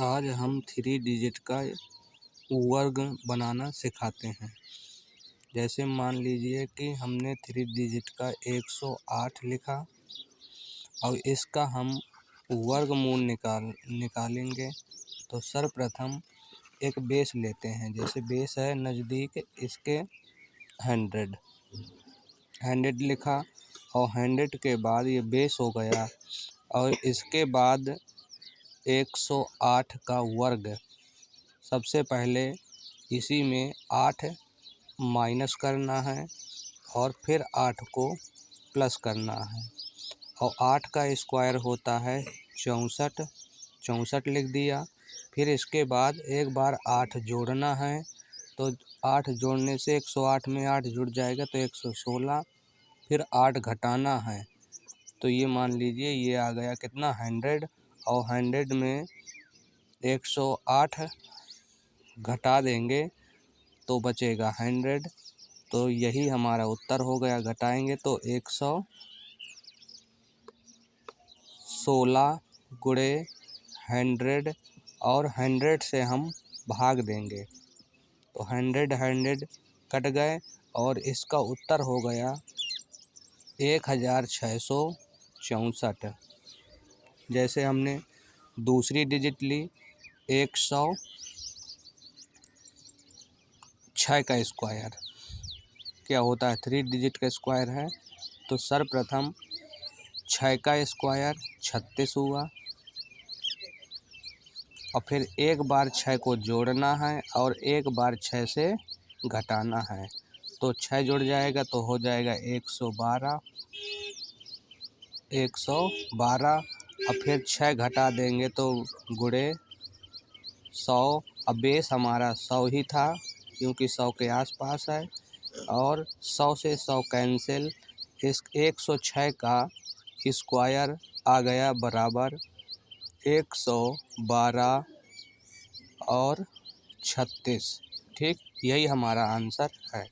आज हम three digit का वर्ग बनाना सिखाते हैं। जैसे मान लीजिए कि हमने थ्री डिजिट का 108 लिखा, और इसका हम वर्गमूल निकाल, निकालेंगे तो सर्वप्रथम एक बेस लेते हैं। जैसे बेस है नज़दीक, इसके हंड्रेड। हंड्रेड लिखा, और हंड्रेड के बाद ये बेस हो गया, और इसके बाद 108 का वर्ग। सबसे पहले इसी में आठ माइनस करना है और फिर आठ को प्लस करना है। और आठ का स्क्वायर होता है चौंसठ। चौंसठ लिख दिया। फिर इसके बाद एक बार आठ जोड़ना है तो आठ जोड़ने से 108 में आठ जुड़ जाएगा तो 116 फिर आठ घटाना है तो ये मान लीजिए ये आ गया कितना? हंड्रेड। और हंड्रेड में एक सौ आठ घटा देंगे तो बचेगा हंड्रेड। तो यही हमारा उत्तर हो गया, घटाएँगे तो एक सौ सोलह गुड़े हंड्रेड और हंड्रेड से हम भाग देंगे। तो हंड्रेड हंड्रेड कट गए और इसका उत्तर हो गया एक हज़ार छः सौ चौंसठ। जैसे हमने दूसरी डिजिट ली, एक सौ छः का स्क्वायर क्या होता है? थ्री डिजिट का स्क्वायर है तो सर्वप्रथम छः का स्क्वायर छत्तीस हुआ, और फिर एक बार छः को जोड़ना है और एक बार छः से घटाना है। तो छः जुड़ जाएगा तो हो जाएगा एक सौ बारह, एक सौ बारह और फिर छः घटा देंगे तो गुड़े सौ। अब बेस हमारा सौ ही था, क्योंकि सौ के आसपास है। और सौ से सौ कैंसिल इस एक सौ छः का स्क्वायर आ गया बराबर एक सौ बारह और छत्तीस। ठीक, यही हमारा आंसर है।